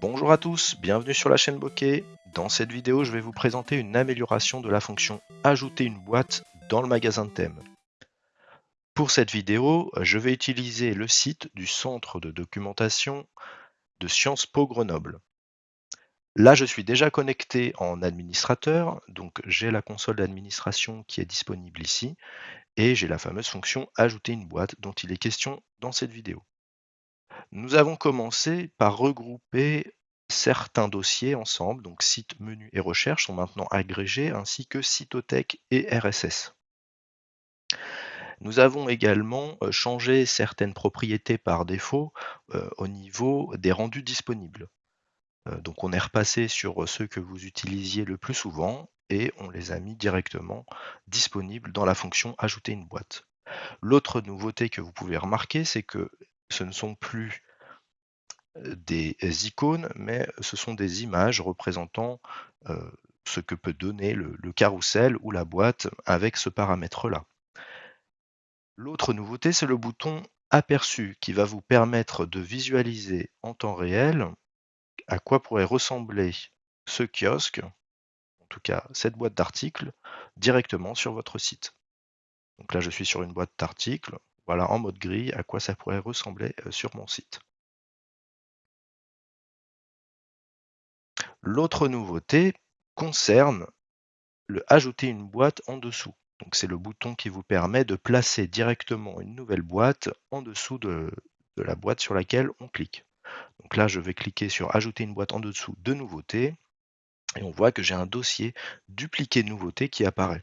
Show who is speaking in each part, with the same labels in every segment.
Speaker 1: Bonjour à tous, bienvenue sur la chaîne Bokeh. Dans cette vidéo, je vais vous présenter une amélioration de la fonction Ajouter une boîte dans le magasin de thèmes. Pour cette vidéo, je vais utiliser le site du centre de documentation de Sciences Po Grenoble. Là, je suis déjà connecté en administrateur, donc j'ai la console d'administration qui est disponible ici, et j'ai la fameuse fonction Ajouter une boîte dont il est question dans cette vidéo. Nous avons commencé par regrouper certains dossiers ensemble, donc site, menu et recherche sont maintenant agrégés, ainsi que cytothèque et RSS. Nous avons également euh, changé certaines propriétés par défaut euh, au niveau des rendus disponibles. Euh, donc on est repassé sur ceux que vous utilisiez le plus souvent et on les a mis directement disponibles dans la fonction ajouter une boîte. L'autre nouveauté que vous pouvez remarquer, c'est que ce ne sont plus des icônes, mais ce sont des images représentant ce que peut donner le, le carrousel ou la boîte avec ce paramètre-là. L'autre nouveauté, c'est le bouton aperçu qui va vous permettre de visualiser en temps réel à quoi pourrait ressembler ce kiosque, en tout cas cette boîte d'articles, directement sur votre site. Donc là, je suis sur une boîte d'articles. Voilà en mode gris à quoi ça pourrait ressembler sur mon site. L'autre nouveauté concerne le ajouter une boîte en dessous. Donc c'est le bouton qui vous permet de placer directement une nouvelle boîte en dessous de, la boîte sur laquelle on clique. Donc là, je vais cliquer sur ajouter une boîte en dessous de nouveautés et on voit que j'ai un dossier dupliqué de nouveautés qui apparaît.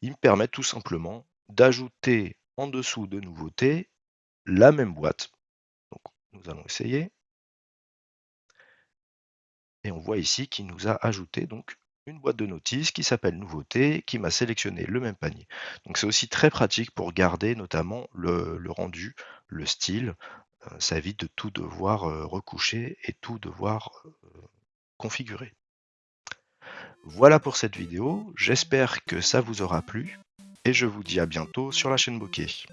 Speaker 1: Il me permet tout simplement d'ajouter en dessous de nouveautés la même boîte. Donc, nous allons essayer. Et on voit ici qu'il nous a ajouté donc une boîte de notices qui s'appelle nouveauté, qui m'a sélectionné le même panier. Donc c'est aussi très pratique pour garder notamment le, rendu, le style. Euh, ça évite de tout devoir euh, recoucher et tout devoir euh, configurer. Voilà pour cette vidéo, j'espère que ça vous aura plu et je vous dis à bientôt sur la chaîne Bokeh.